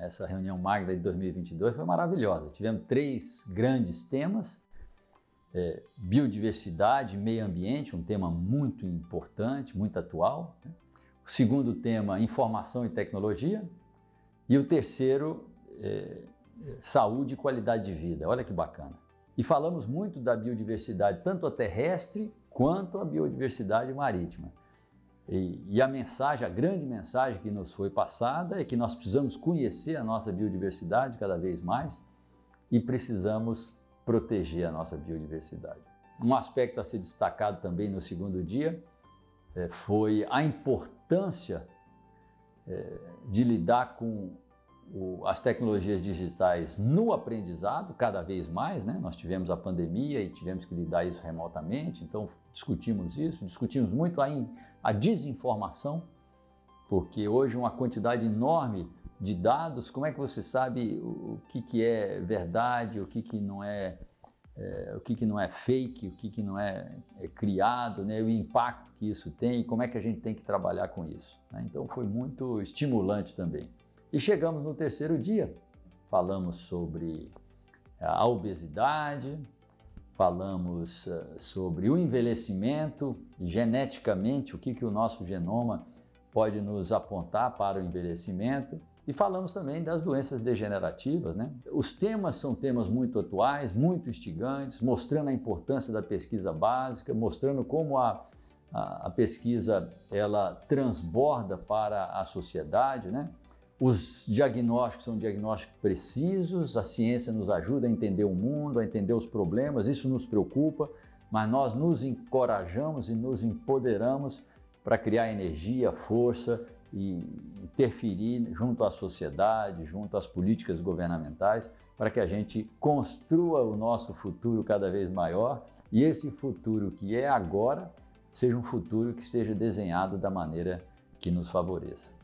essa reunião Magda de 2022 foi maravilhosa. Tivemos três grandes temas, é, biodiversidade, meio ambiente, um tema muito importante, muito atual. Né? O segundo tema, informação e tecnologia. E o terceiro, é, saúde e qualidade de vida. Olha que bacana. E falamos muito da biodiversidade, tanto a terrestre quanto a biodiversidade marítima. E, e, a mensagem, a grande mensagem que nos foi passada é que nós precisamos conhecer a nossa biodiversidade cada vez mais e precisamos proteger a nossa biodiversidade. Um aspecto a ser destacado também no segundo dia é, foi a importância é, de lidar com o, as tecnologias digitais no aprendizado, cada vez mais, né? Nós tivemos a pandemia e tivemos que lidar isso remotamente, então discutimos isso, discutimos muito a, in, a desinformação, porque hoje uma quantidade enorme de dados, como é que você sabe o, o que, que é verdade, o que, que não é, é o que, que não é fake, o que, que não é, é, criado, né? o impacto que isso tem, como é que a gente tem que trabalhar com isso. Né? Então foi muito estimulante também. E chegamos no terceiro dia, falamos sobre a obesidade, falamos uh, sobre o envelhecimento, geneticamente, o que, que o nosso genoma pode nos apontar para o envelhecimento, e falamos também das doenças degenerativas. Né? Os temas são temas muito atuais, muito instigantes, mostrando a importância da pesquisa básica, mostrando como a, a, a pesquisa ela transborda para a sociedade, né? Os diagnósticos são diagnósticos precisos, a ciência nos ajuda a entender o mundo, a entender os problemas, isso nos preocupa, mas nós nos encorajamos e nos empoderamos para criar energia, força e interferir junto à sociedade, junto às políticas governamentais, para que a gente construa o nosso futuro cada vez maior e esse futuro que é agora seja um futuro que esteja desenhado da maneira que nos favoreça.